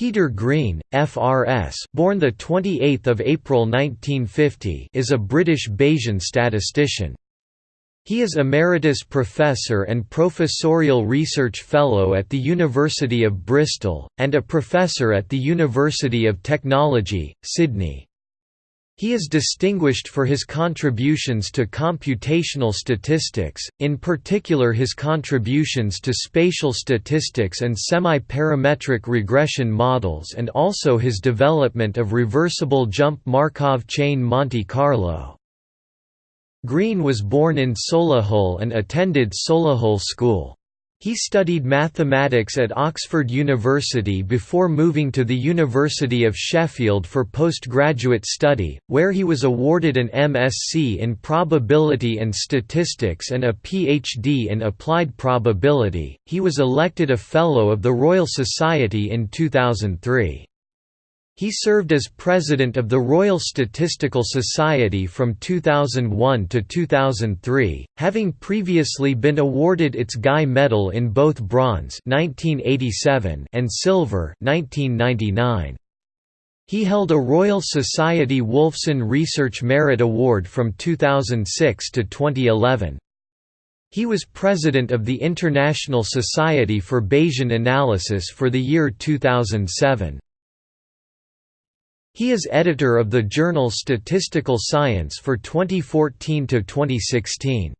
Peter Green, FRS, born the 28th of April 1950, is a British Bayesian statistician. He is Emeritus Professor and Professorial Research Fellow at the University of Bristol, and a Professor at the University of Technology, Sydney. He is distinguished for his contributions to computational statistics, in particular his contributions to spatial statistics and semi-parametric regression models and also his development of reversible jump Markov chain Monte Carlo. Green was born in Solihull and attended Solihull School. He studied mathematics at Oxford University before moving to the University of Sheffield for postgraduate study, where he was awarded an MSc in Probability and Statistics and a PhD in Applied Probability. He was elected a Fellow of the Royal Society in 2003. He served as president of the Royal Statistical Society from 2001 to 2003, having previously been awarded its Guy Medal in both bronze (1987) and silver (1999). He held a Royal Society Wolfson Research Merit Award from 2006 to 2011. He was president of the International Society for Bayesian Analysis for the year 2007. He is editor of the journal Statistical Science for 2014 to 2016.